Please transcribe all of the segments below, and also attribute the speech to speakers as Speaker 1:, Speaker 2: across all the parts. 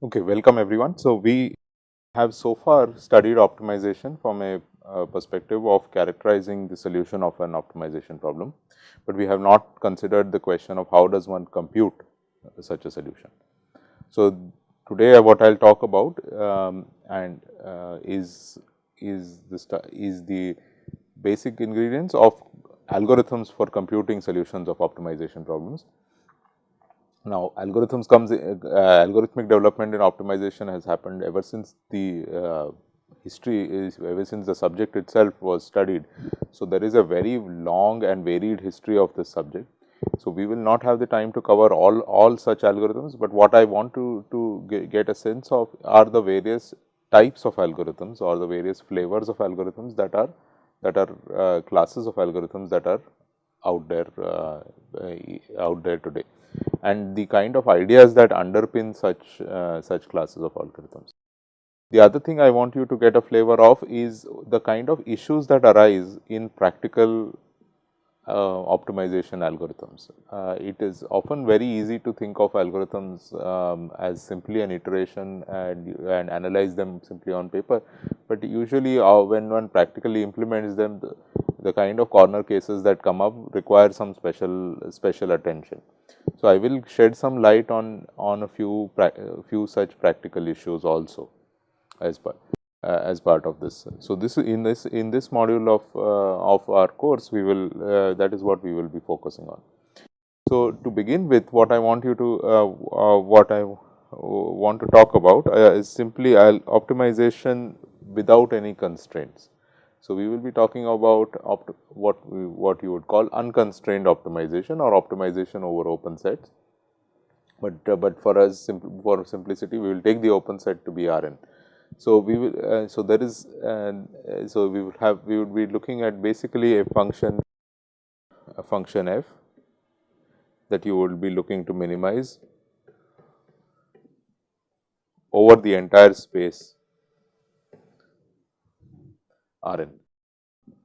Speaker 1: Okay, welcome everyone. So, we have so far studied optimization from a uh, perspective of characterizing the solution of an optimization problem, but we have not considered the question of how does one compute uh, such a solution. So, today what I will talk about um, and uh, is is the is the basic ingredients of algorithms for computing solutions of optimization problems. Now, algorithms comes, uh, algorithmic development in optimization has happened ever since the uh, history is ever since the subject itself was studied. So, there is a very long and varied history of this subject. So, we will not have the time to cover all, all such algorithms, but what I want to, to get a sense of are the various types of algorithms or the various flavors of algorithms that are that are uh, classes of algorithms that are out there uh, out there today and the kind of ideas that underpin such uh, such classes of algorithms. The other thing I want you to get a flavor of is the kind of issues that arise in practical optimization algorithms. Uh, it is often very easy to think of algorithms um, as simply an iteration and, and analyze them simply on paper, but usually uh, when one practically implements them, the, the kind of corner cases that come up require some special special attention. So, I will shed some light on on a few few such practical issues also as part uh, as part of this. So, this in this in this module of uh, of our course we will uh, that is what we will be focusing on. So, to begin with what I want you to uh, uh, what I want to talk about uh, is simply optimization without any constraints. So, we will be talking about what we, what you would call unconstrained optimization or optimization over open sets, but but for us simple, for simplicity we will take the open set to be Rn. So, we will uh, so there is uh, so we would have we would be looking at basically a function a function f that you will be looking to minimize over the entire space R n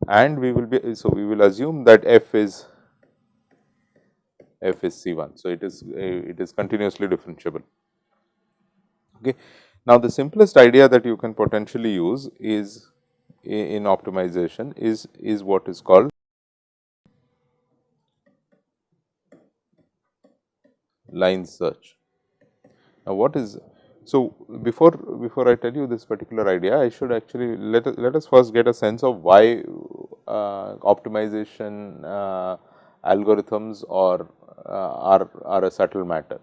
Speaker 1: and we will be so we will assume that f is f is C 1. So, it is it is continuously differentiable. Okay. Now, the simplest idea that you can potentially use is in optimization is is what is called line search. Now, what is so, before before I tell you this particular idea, I should actually let us, let us first get a sense of why uh, optimization uh, algorithms or uh, are are a subtle matter,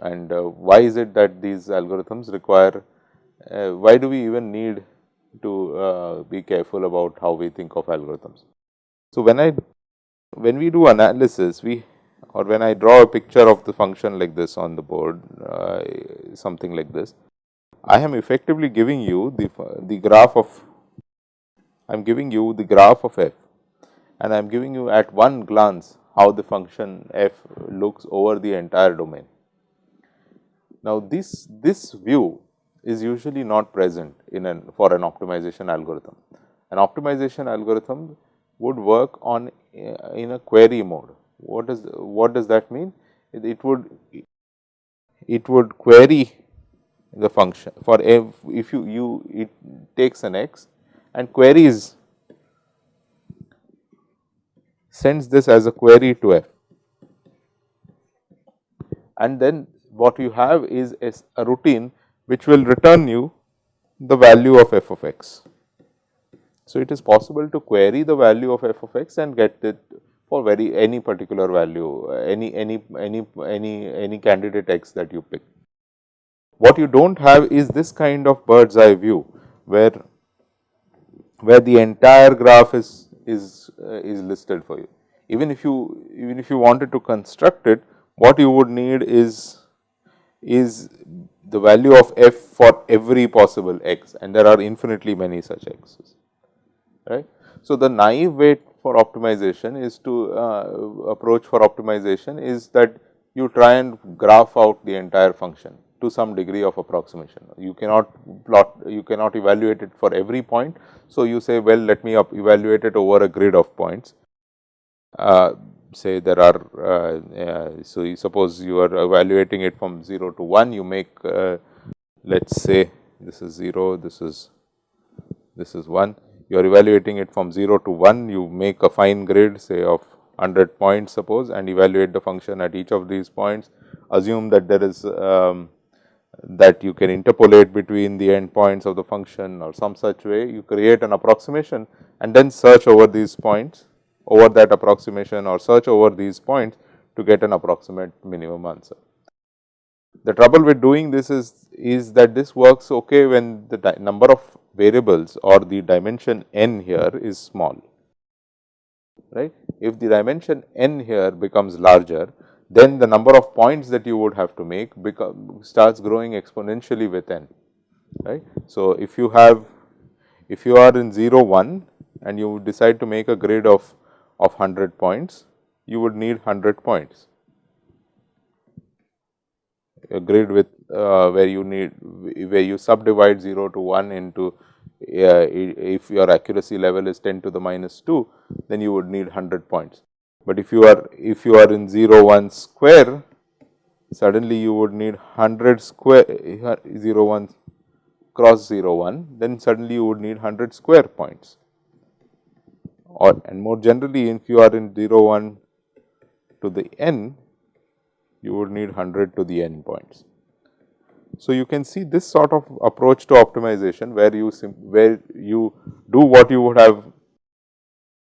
Speaker 1: and uh, why is it that these algorithms require? Uh, why do we even need to uh, be careful about how we think of algorithms? So, when I when we do analysis, we or when I draw a picture of the function like this on the board, something like this, I am effectively giving you the, the graph of, I am giving you the graph of f and I am giving you at one glance how the function f looks over the entire domain. Now, this, this view is usually not present in an for an optimization algorithm. An optimization algorithm would work on uh, in a query mode what does what does that mean? It, it would it would query the function for if, if you you it takes an x and queries sends this as a query to f and then what you have is a, routine which will return you the value of f of x. So, it is possible to query the value of f of x and get it for very any particular value, any any any any any candidate x that you pick. What you do not have is this kind of bird's eye view, where where the entire graph is is uh, is listed for you. Even if you even if you wanted to construct it, what you would need is is the value of f for every possible x and there are infinitely many such x's, right. So, the naive way for optimization is to uh, approach for optimization is that you try and graph out the entire function to some degree of approximation. You cannot plot, you cannot evaluate it for every point. So, you say well let me evaluate it over a grid of points. Uh, say there are, uh, uh, so you suppose you are evaluating it from 0 to 1, you make uh, let us say this is 0, this is this is 1. You are evaluating it from 0 to 1, you make a fine grid say of 100 points suppose and evaluate the function at each of these points. Assume that there is um, that you can interpolate between the endpoints of the function or some such way, you create an approximation and then search over these points over that approximation or search over these points to get an approximate minimum answer. The trouble with doing this is, is that this works okay when the number of variables or the dimension n here is small, right. If the dimension n here becomes larger, then the number of points that you would have to make become starts growing exponentially with n, right. So, if you have if you are in 0 1 and you decide to make a grid of of 100 points, you would need 100 points. A grid with uh, where you need where you subdivide 0 to 1 into uh, if your accuracy level is 10 to the minus 2, then you would need 100 points. But if you are if you are in 0 1 square, suddenly you would need 100 square 0 1 cross 0 1, then suddenly you would need 100 square points or and more generally if you are in 0 1 to the n you would need 100 to the n points. So, you can see this sort of approach to optimization where you where you do what you would have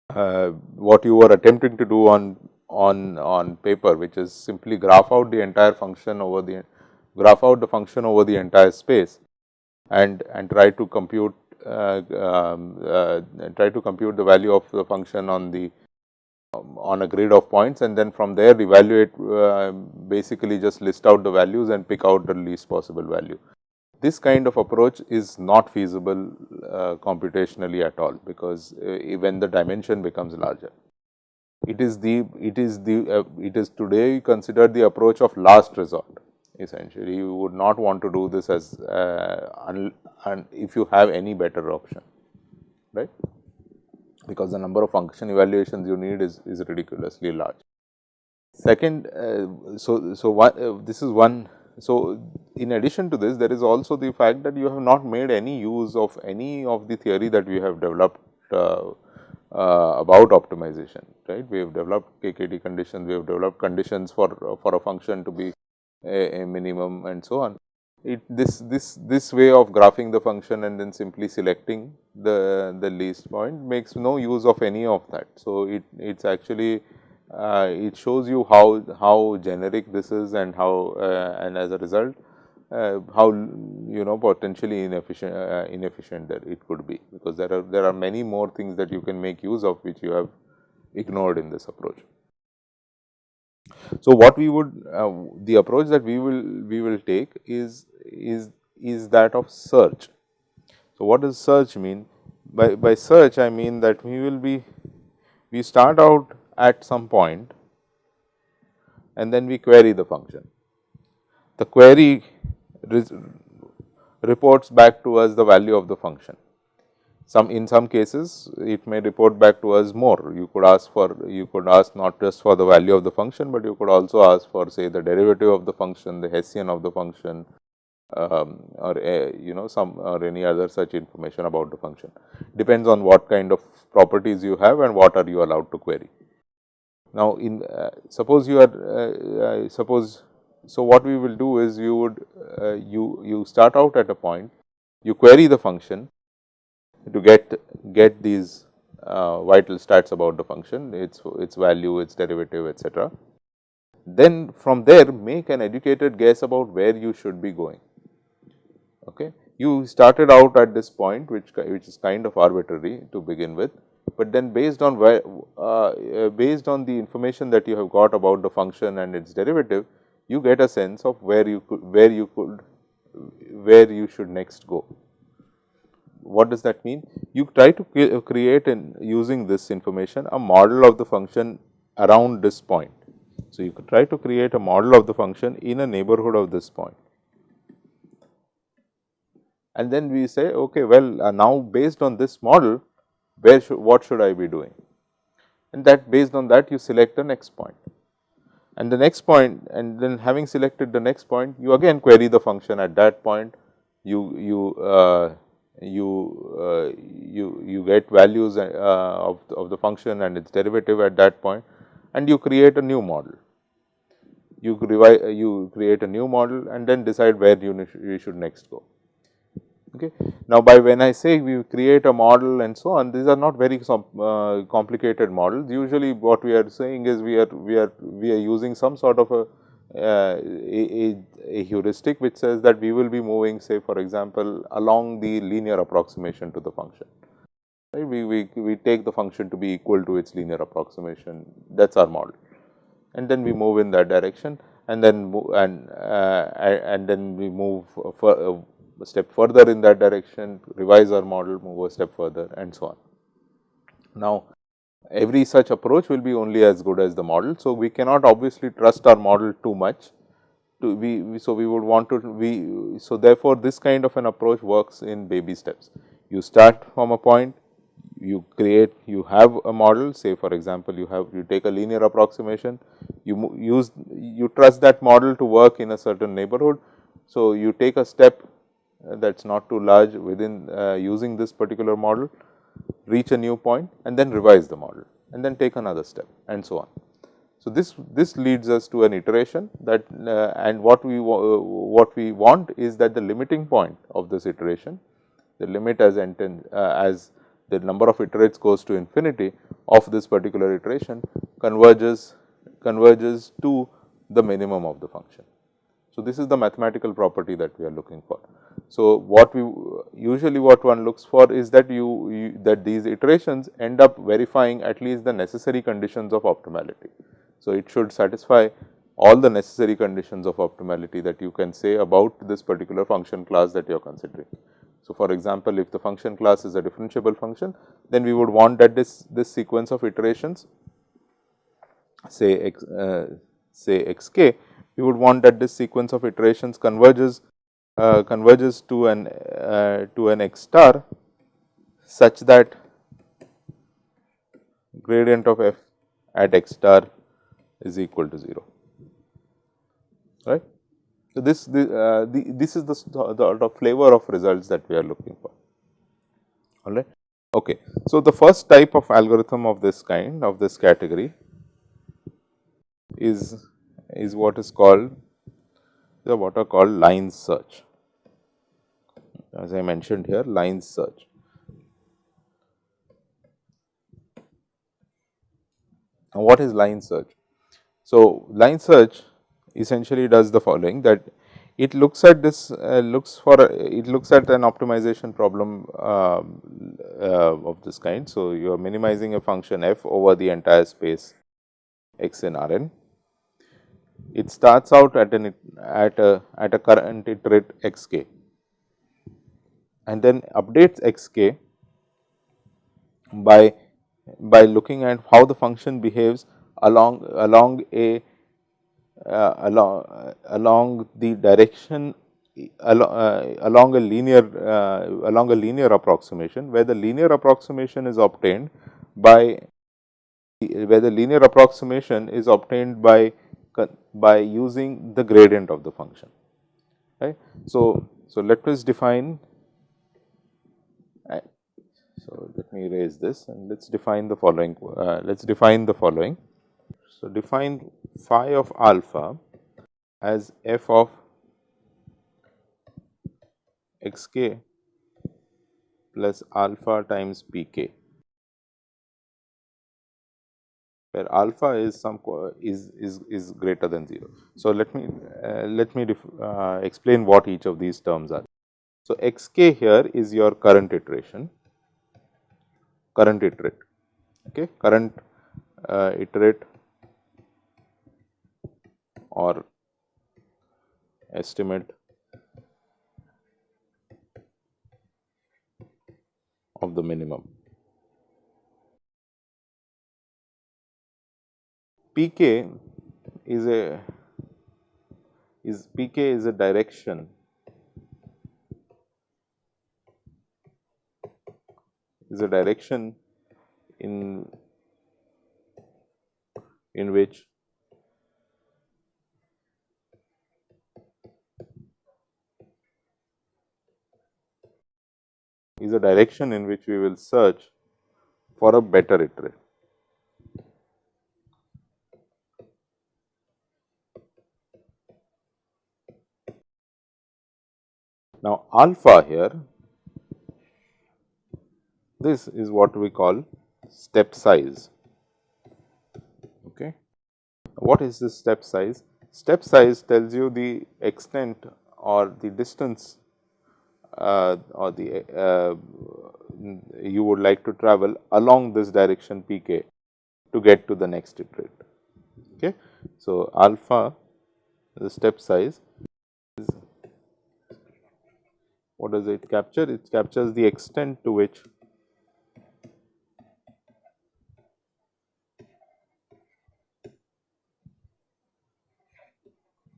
Speaker 1: uh, what you were attempting to do on on on paper which is simply graph out the entire function over the graph out the function over the entire space and and try to compute try to compute the value of the function on the um, on a grid of points and then from there evaluate uh, basically just list out the values and pick out the least possible value. This kind of approach is not feasible uh, computationally at all because uh, when the dimension becomes larger. It is the it is the uh, it is today considered the approach of last resort essentially you would not want to do this as uh, if you have any better option right because the number of function evaluations you need is, is ridiculously large. Second, uh, so, so uh, this is one, so in addition to this there is also the fact that you have not made any use of any of the theory that we have developed uh, uh about optimization, right. We have developed KKT conditions, we have developed conditions for, for a function to be a, a minimum and so on. It, this this this way of graphing the function and then simply selecting the the least point makes no use of any of that. So, it it's actually uh, it shows you how how generic this is and how uh, and as a result uh, how you know potentially inefficient uh, inefficient that it could be because there are there are many more things that you can make use of which you have ignored in this approach. So, what we would uh, the approach that we will we will take is is is that of search. So, what does search mean? By, by search I mean that we will be we start out at some point and then we query the function. The query reports back to us the value of the function. Some in some cases it may report back to us more. You could ask for you could ask not just for the value of the function, but you could also ask for say the derivative of the function, the Hessian of the function um, or a, you know some or any other such information about the function. Depends on what kind of properties you have and what are you allowed to query. Now, in uh, suppose you are uh, uh, suppose so what we will do is you would uh, you you start out at a point you query the function to get get these uh, vital stats about the function, its its value, its derivative, etc. Then from there make an educated guess about where you should be going. Okay. You started out at this point which which is kind of arbitrary to begin with, but then based on where uh, based on the information that you have got about the function and its derivative, you get a sense of where you could where you could where you should next go what does that mean? You try to create in using this information a model of the function around this point. So, you could try to create a model of the function in a neighborhood of this point. And then we say okay well uh, now based on this model where should what should I be doing and that based on that you select the next point. And the next point and then having selected the next point you again query the function at that point you you uh, you uh, you you get values uh, of, of the function and its derivative at that point and you create a new model. You revise you create a new model and then decide where you, you should next go. Okay. Now, by when I say we create a model and so on, these are not very uh, complicated models. Usually, what we are saying is we are we are we are using some sort of a, uh, a, a, heuristic which says that we will be moving say for example, along the linear approximation to the function. Right? We, we, we take the function to be equal to its linear approximation that is our model and then we move in that direction and then and uh, and then we move for, uh, a step further in that direction, revise our model, move a step further and so on. Now, every such approach will be only as good as the model. So, we cannot obviously trust our model too much to we, we, so we would want to we so therefore this kind of an approach works in baby steps. You start from a point you create you have a model. Say for example you have you take a linear approximation you use you trust that model to work in a certain neighborhood. So you take a step uh, that is not too large within uh, using this particular model, reach a new point and then revise the model and then take another step and so on. So, this this leads us to an iteration that uh, and what we uh, what we want is that the limiting point of this iteration the limit as enten, uh, as the number of iterates goes to infinity of this particular iteration converges converges to the minimum of the function. So, this is the mathematical property that we are looking for. So, what we usually what one looks for is that you, you, that these iterations end up verifying at least the necessary conditions of optimality. So, it should satisfy all the necessary conditions of optimality that you can say about this particular function class that you are considering. So, for example, if the function class is a differentiable function, then we would want that this, this sequence of iterations say x, uh, say x we would want that this sequence of iterations converges uh, converges to an uh, to an x star such that gradient of f at x star is equal to 0 right. So, this the, uh, the, this is the, the, the flavor of results that we are looking for all right. Okay. So, the first type of algorithm of this kind of this category is is what is called the what are called line search. As I mentioned here line search. Now, what is line search? So, line search essentially does the following that it looks at this uh, looks for it looks at an optimization problem uh, uh, of this kind. So, you are minimizing a function f over the entire space x in R n it starts out at an at a at a current iterate x k. And then updates x k by by looking at how the function behaves along along a uh, along uh, along the direction along, uh, along a linear uh, along a linear approximation where the linear approximation is obtained by where the linear approximation is obtained by by using the gradient of the function right. So, so let us define so let me erase this and let us define the following uh, let us define the following. So, define phi of alpha as f of x k plus alpha times p k where alpha is some is is is greater than 0. So, let me uh, let me uh, explain what each of these terms are. So, x k here is your current iteration current iterate okay current uh, iterate or estimate of the minimum pk is a is pk is a direction is a direction in in which is a direction in which we will search for a better iterate. Now, alpha here, this is what we call step size. Okay. What is this step size? Step size tells you the extent or the distance uh, or the uh, you would like to travel along this direction pk to get to the next iterate. Okay. So, alpha the step size is what does it capture? It captures the extent to which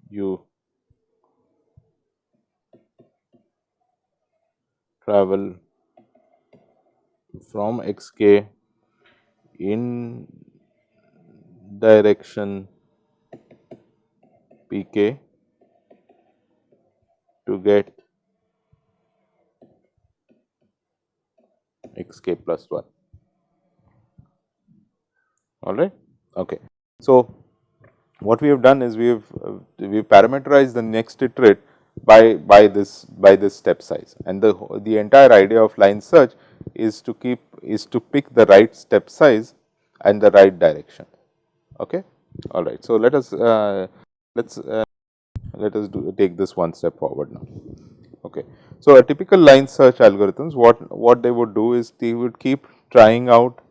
Speaker 1: you travel from xk in direction pk to get xk plus 1 all right? Okay. So what we have done is we have we parameterized the next iterate by by this by this step size. And the the entire idea of line search is to keep is to pick the right step size and the right direction. Okay? All right. So let us uh, let's uh, let us do take this one step forward now okay so a typical line search algorithms what what they would do is they would keep trying out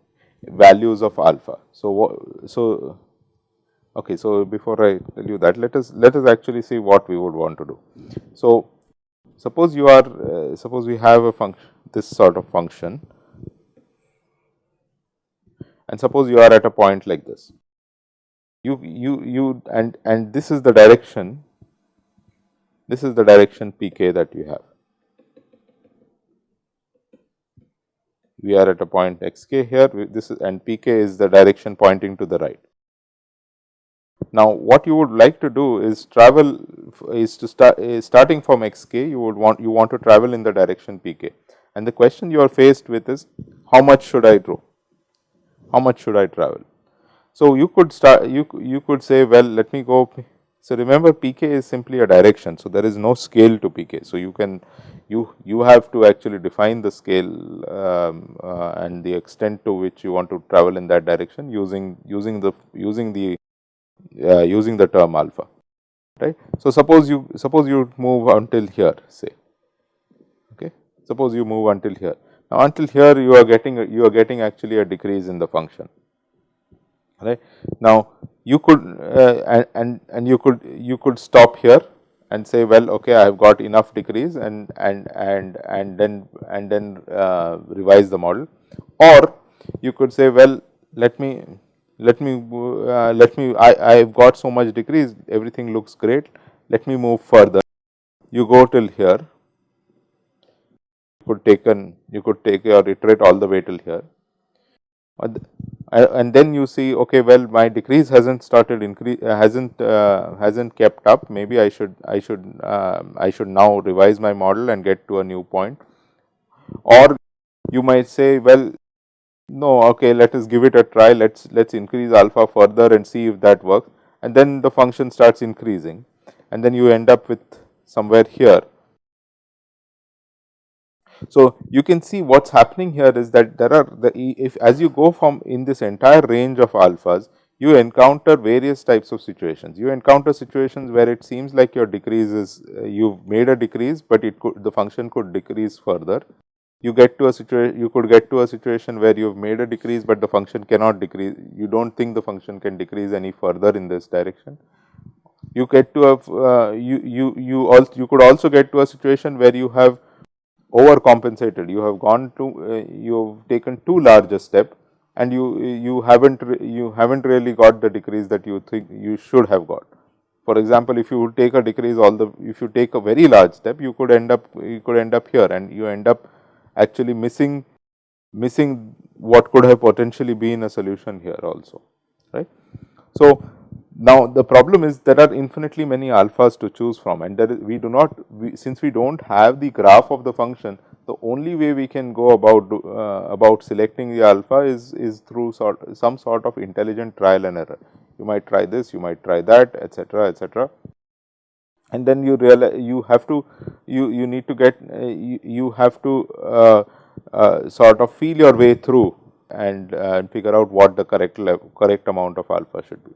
Speaker 1: values of alpha so so Okay, so before I tell you that, let us let us actually see what we would want to do. So, suppose you are uh, suppose we have a function this sort of function and suppose you are at a point like this. You you you and and this is the direction this is the direction pk that you have. We are at a point xk here this is and pk is the direction pointing to the right. Now, what you would like to do is travel is to start is starting from xk you would want you want to travel in the direction pk and the question you are faced with is how much should I draw, how much should I travel. So, you could start you you could say well let me go so remember pk is simply a direction. So there is no scale to pk so you can you you have to actually define the scale um, uh, and the extent to which you want to travel in that direction using using the using the uh, using the term alpha right. So, suppose you suppose you move until here say okay? Suppose you move until here. Now until here you are getting you are getting actually a decrease in the function right. Now, you could uh, and, and you could you could stop here and say well okay I have got enough decrease and and and and then and then uh, revise the model. Or you could say well let me let me uh, let me I, I have got so much decrease everything looks great. Let me move further. You go till here. Could take an you could take or iterate all the way till here and then you see okay well my decrease hasn't started increase uh, hasn't uh, hasn't kept up. Maybe I should I should uh, I should now revise my model and get to a new point. Or you might say well no okay let us give it a try. Let's let's increase alpha further and see if that works. And then the function starts increasing. And then you end up with somewhere here so you can see what's happening here is that there are the if as you go from in this entire range of alphas you encounter various types of situations you encounter situations where it seems like your decrease is uh, you've made a decrease but it could the function could decrease further you get to a situation you could get to a situation where you have made a decrease, but the function cannot decrease you do not think the function can decrease any further in this direction. You get to a uh, you you you also you could also get to a situation where you have overcompensated you have gone to uh, you have taken too large a step and you you haven't you haven't really got the decrease that you think you should have got. For example, if you take a decrease all the if you take a very large step you could end up you could end up here and you end up actually missing missing what could have potentially been a solution here also right. So, now the problem is there are infinitely many alphas to choose from and we do not we, since we do not have the graph of the function the only way we can go about uh, about selecting the alpha is is through sort some sort of intelligent trial and error. You might try this, you might try that, etc., etc. And then you realize you have to you you need to get uh, you, you have to uh, uh sort of feel your way through and uh, figure out what the correct level, correct amount of alpha should be.